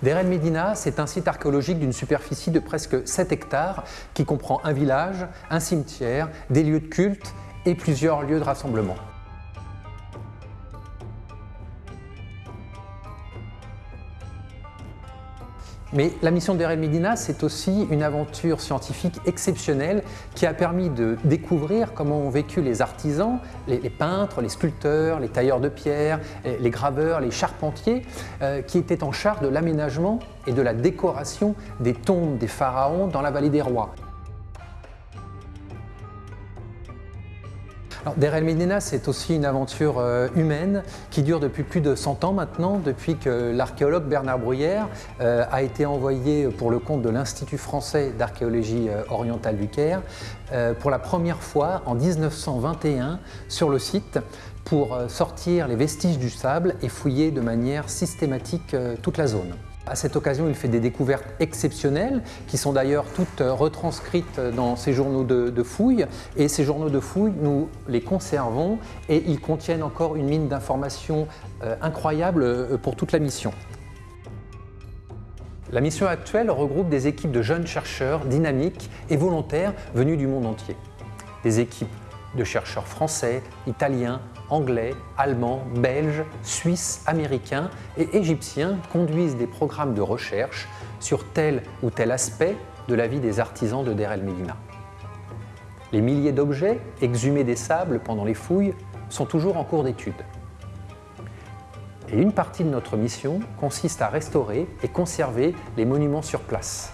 Der El Medina, c'est un site archéologique d'une superficie de presque 7 hectares qui comprend un village, un cimetière, des lieux de culte et plusieurs lieux de rassemblement. Mais la mission de Medina, c'est aussi une aventure scientifique exceptionnelle qui a permis de découvrir comment ont vécu les artisans, les, peintres, les sculpteurs, les tailleurs de pierre, les graveurs, les charpentiers, euh, qui étaient en charge de l'aménagement et de la décoration des tombes des pharaons dans la vallée des rois. Der El Medina, c'est aussi une aventure euh, humaine qui dure depuis plus de 100 ans maintenant, depuis que l'archéologue Bernard Bruyère euh, a été envoyé pour le compte de l'Institut français d'archéologie euh, orientale du Caire pour la première fois en 1921 sur le site pour sortir les vestiges du sable et fouiller de manière systématique toute la zone. À cette occasion, il fait des découvertes exceptionnelles qui sont d'ailleurs toutes retranscrites dans ces journaux de, fouilles. Et ces journaux de fouilles, nous les conservons et ils contiennent encore une mine d'informations euh, incroyable euh, pour toute la mission. La mission actuelle regroupe des équipes de jeunes chercheurs dynamiques et volontaires venus du monde entier. Des équipes de chercheurs français, italiens, anglais, allemands, belges, suisses, américains et égyptiens conduisent des programmes de recherche sur tel ou tel aspect de la vie des artisans de Der el Medina. Les milliers d'objets exhumés des sables pendant les fouilles sont toujours en cours d'étude. Et une partie de notre mission consiste à restaurer et conserver les monuments sur place.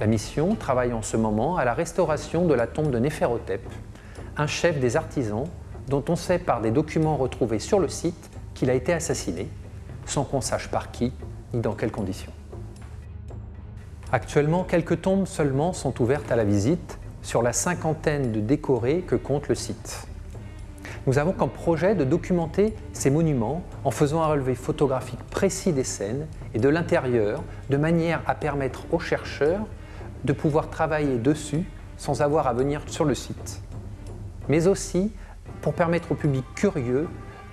La mission travaille en ce moment à la restauration de la tombe de Néphérotep, un chef des artisans dont on sait par des documents retrouvés sur le site qu'il a été assassiné, sans qu'on sache par qui ni dans quelles conditions. Actuellement, quelques tombes seulement sont ouvertes à la visite sur la cinquantaine de décorés que compte le site. Nous avons comme projet de documenter ces monuments en faisant un relevé photographique précis des scènes et de l'intérieur de manière à permettre aux chercheurs de pouvoir travailler dessus sans avoir à venir sur le site. Mais aussi pour permettre au public curieux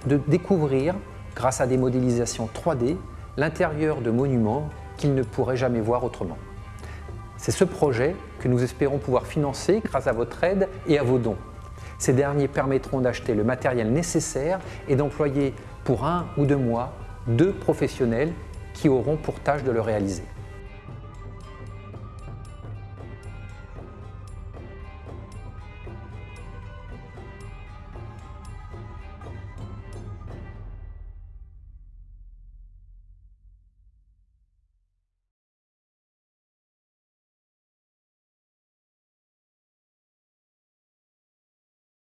de découvrir, grâce à des modélisations 3D, l'intérieur de monuments qu'il ne pourrait jamais voir autrement. C'est ce projet que nous espérons pouvoir financer grâce à votre aide et à vos dons. Ces derniers permettront d'acheter le matériel nécessaire et d'employer pour un ou deux mois deux professionnels qui auront pour tâche de le réaliser.